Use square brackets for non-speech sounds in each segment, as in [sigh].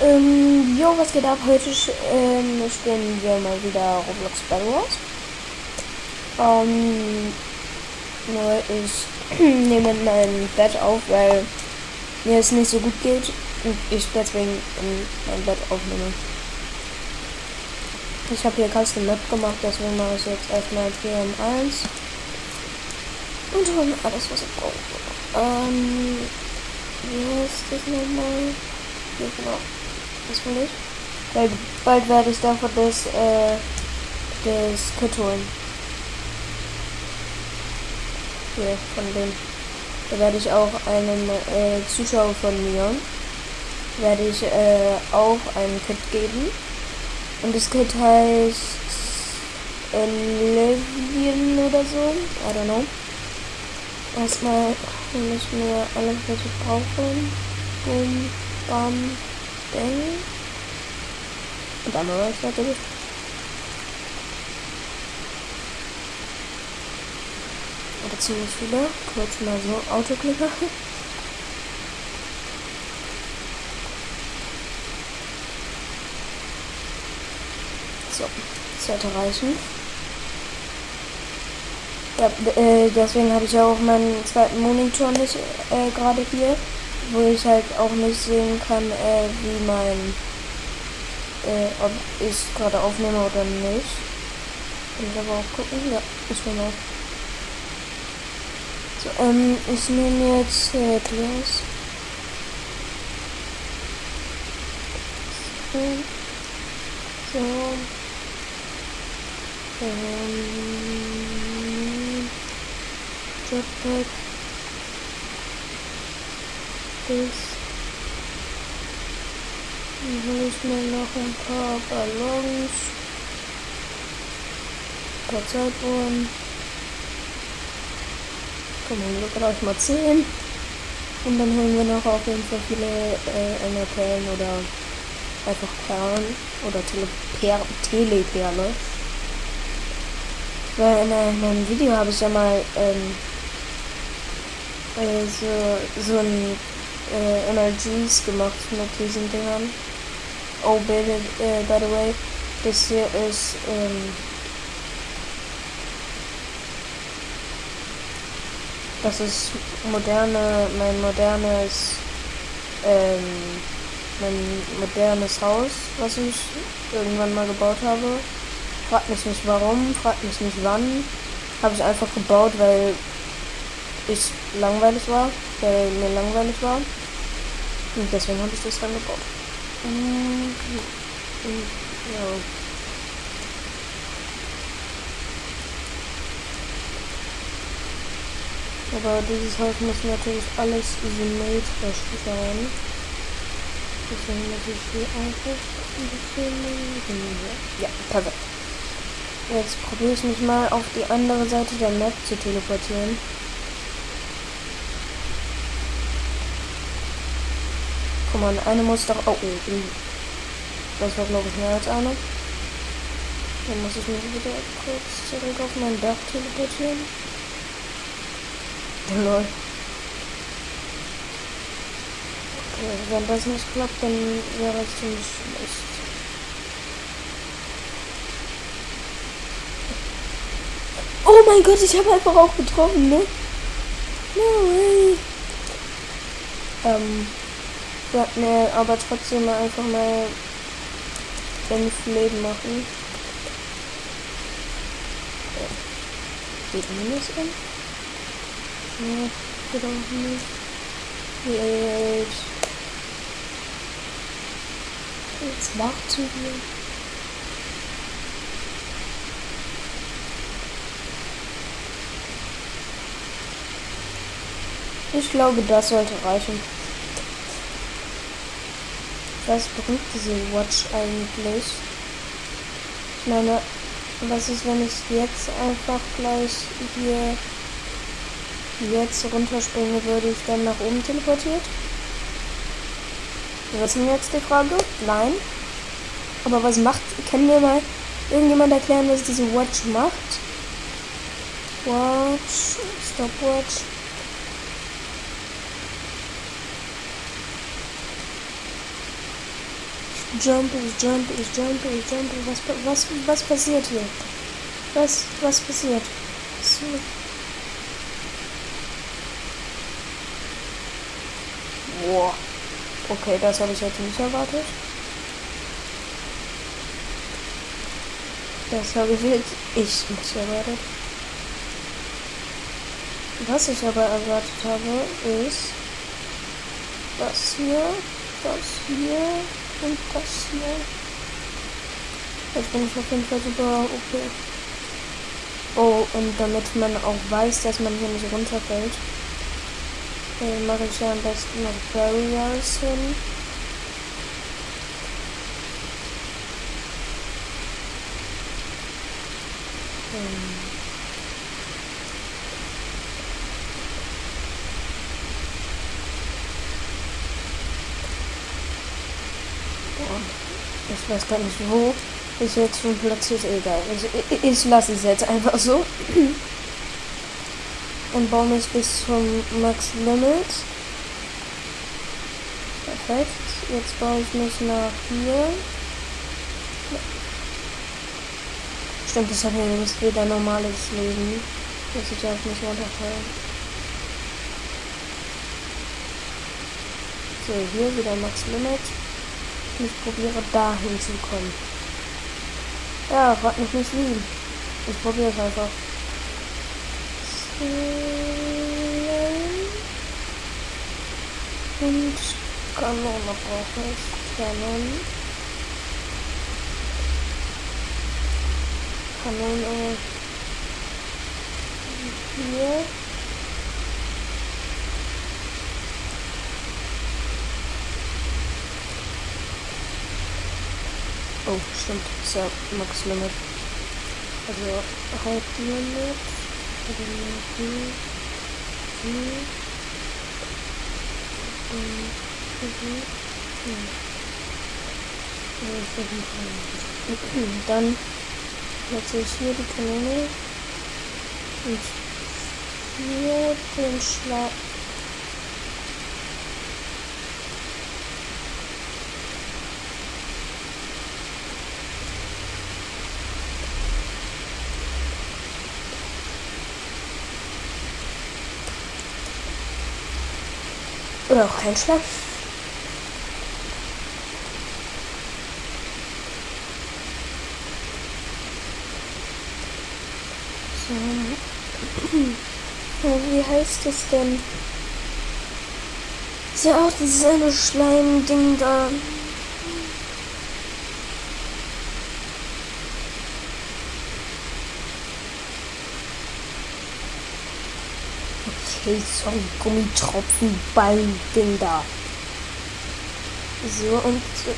Ähm, jo, was geht ab? Heute ähm, spielen wir mal wieder Roblox Battle Wars. Ähm, nur ich [clears throat] nehme mein Bett auf, weil mir es nicht so gut geht und ich deswegen in mein Bett aufnehme. Ich habe hier Custom Map gemacht, deswegen mache ich jetzt erstmal 4 um 1 und hole alles, was ich brauche. Ähm, wie heißt das nochmal? Ja, genau. Das will ich. Weil bald werde ich davon das, äh, das Kit holen. Hier, von dem. Da werde ich auch einem äh, Zuschauer von mir, werde ich äh, auch ein Kit geben. Und das Kit heißt Oblivion oder so. I don't know. Erstmal hole ich mir alles, was ich brauche. Boom, bam, bang. Und dann war ich fertig. Oder ziemlich viele. Kurz mal so Autoklicker. [laughs] So, sollte reichen. Ja, äh, deswegen habe ich auch meinen zweiten Monitor nicht äh, gerade hier, wo ich halt auch nicht sehen kann, äh, wie mein, äh, ob ich gerade aufnehme oder nicht. Kann ich aber auch gucken. Ja, ich nehme auf. So, ähm, ich nehme jetzt äh, Glas. So. so. Ähm, Jetpack. Das. Dann hole ich mir noch ein paar Ballons. Ein paar Zeituhren. Komm, wir gleich mal 10. Und dann holen wir noch auf jeden Fall viele äh, Enderperlen oder einfach Perlen oder Teleper Teleperle. Weil in einem Video habe ich ja mal ähm, äh, so, so ein äh, NRGs gemacht mit diesen Dingern. Oh, by the, äh, by the way, das hier ist ähm, das ist moderne, mein modernes ähm, mein modernes Haus, was ich irgendwann mal gebaut habe. Fragt mich nicht warum, fragt mich nicht wann. Habe ich einfach gebaut, weil ich langweilig war, weil mir langweilig war. Und deswegen habe ich das dann gebaut. Und, und, ja. Aber dieses Haus muss natürlich alles symmetrisch sein. Deswegen muss ich hier einfach ein bisschen... Ja, perfekt. Jetzt probiere ich mich mal auf die andere Seite der Map zu teleportieren. Mal, eine muss doch... Oh, oh, das war glaube ich mehr als eine. Dann muss ich mich wieder kurz zurück auf mein Dach teleportieren. Lol. Okay, wenn das nicht klappt, dann wäre es ziemlich schlecht. Oh mein Gott, ich habe einfach auch getroffen, ne? No way. Ähm, ja, ne, aber trotzdem einfach mal fünf Leben machen. Geht minus an? Ja, geht auch nicht. Jetzt. Jetzt warten wir. Ich glaube, das sollte reichen. Was bringt diese Watch eigentlich? Ich meine, was ist, wenn ich jetzt einfach gleich hier jetzt runterspringe, würde ich dann nach oben teleportiert? Ist denn jetzt die Frage? Nein. Aber was macht, kann mir mal irgendjemand erklären, was diese Watch macht? Watch, Stopwatch. Jump, ich jump, ich jump, ich jump. Was, was, was passiert hier? Was, was passiert? Was, Boah. Okay, das habe ich jetzt nicht erwartet. Das habe ich jetzt ich nicht erwartet. Was ich aber erwartet habe, ist das hier, das hier und das hier. Jetzt bin ich auf jeden Fall super okay. Oh, und damit man auch weiß, dass man hier nicht runterfällt, äh, mache ich ja am besten noch Barriers hin. Ähm. Ich weiß gar nicht, wo ich jetzt schon platziert. Egal. Ich, ich, ich lasse es jetzt einfach so. [clears throat] Und baue mich bis zum Max Limit. Perfekt. Jetzt baue ich mich nach hier. Stimmt, das hat ja jetzt wieder normales Leben. Das ich auch nicht runterfallen. So, hier wieder Max Limit. Ich probiere dahin zu kommen. Ja, frag mich nicht wie. Ich probiere es einfach. Und Kanone brauche ich. Kanone. Kanone. Hier. Oh, stimmt. Ist ja Max Limit. Also Hauptlimit. Dann setze ich hier die Kanone und hier den Schlag. Oder auch kein Schlag. So. [clears throat] Wie heißt es denn? Ist ja auch dieses eine Schleim-Ding da. Okay, sorry, Gummitropfenball-Ding da. So, und. So.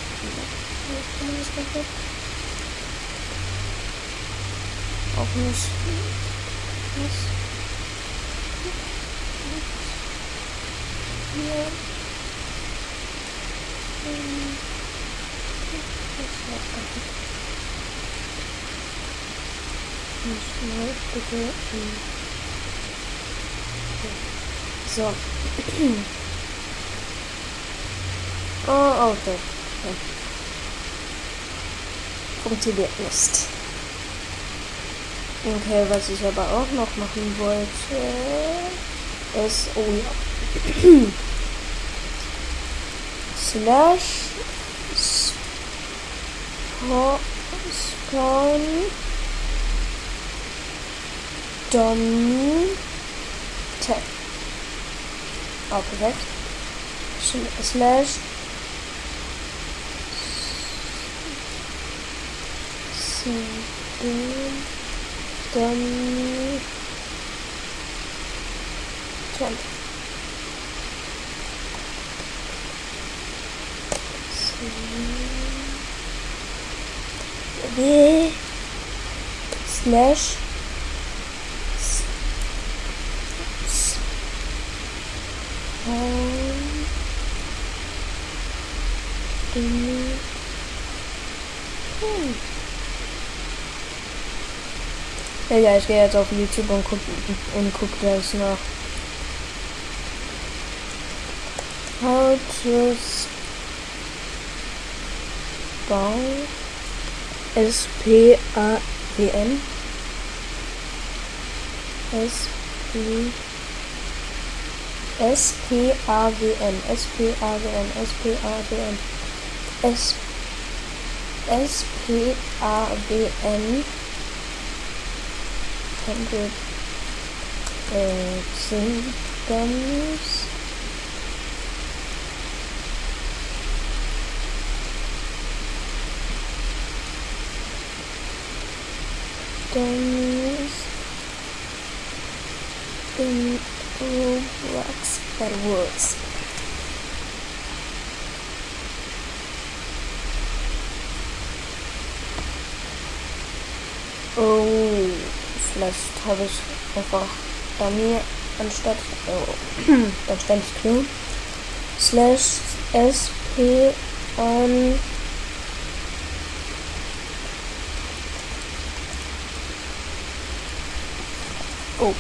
Auch nicht. Was? Hier. Nicht bitte. So. [clears throat] oh, okay. okay. Funktioniert nicht. Okay, was ich aber auch noch machen wollte, ist, oh ja. [clears throat] Slash Spawn Dom Tap. Oh, perfekt. Slash. W. Slash. Ja, ich gehe jetzt auf YouTube und guck, und guck das nach. How to Spawn. S-P-A-W-N. S-P. S-P-A-W-N. S-P-A-W-N. S-P-A-W-N. S. S-P-A-W-N. 100 äh, Singles. Dummies in Roblox that works. Oh, vielleicht habe ich einfach Dummy anstatt oh, [clears throat] dann stand ich Q slash sp on Oh.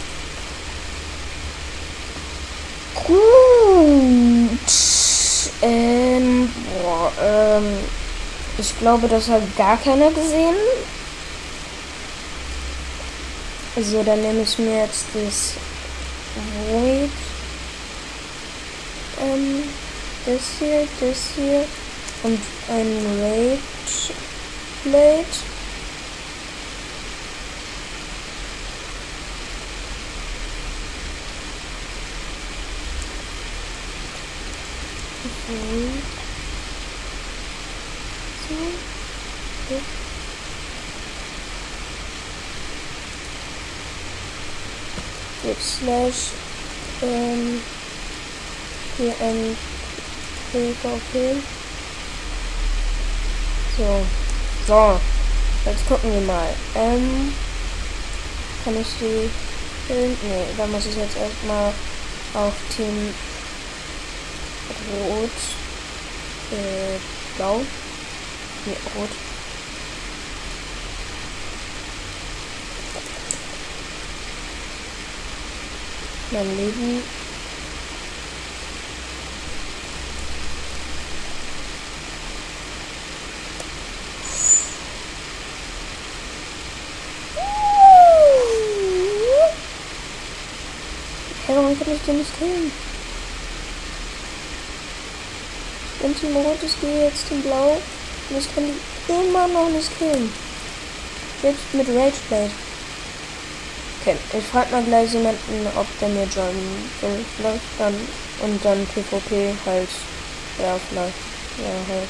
Gut. Ähm, boah, ähm, ich glaube, das hat gar keiner gesehen. Also, dann nehme ich mir jetzt das Void. Ähm, das hier, das hier und ein Rage Plate. Mhm. So. Okay. Jetzt slash ähm, hier ein PvP. So. So. Jetzt gucken wir mal. Ähm, kann ich die. Nee, da muss ich jetzt erstmal auf Team Rot, äh, blau, nee, rot. Mein Leben Warum kann ich den nicht killen? Wenn Team Rot ist, gehe jetzt Team Blau. Und ich kann die immer noch nicht killen. Jetzt mit Rageblade. Okay, ich frage mal gleich jemanden, ob der mir joinen will. Vielleicht dann. Und dann PvP halt. Ja, vielleicht. Ja, halt.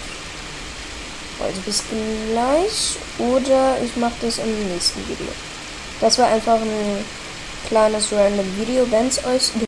Also bis gleich. Oder ich mache das im nächsten Video. Das war einfach ein kleines random Video. Wenn es euch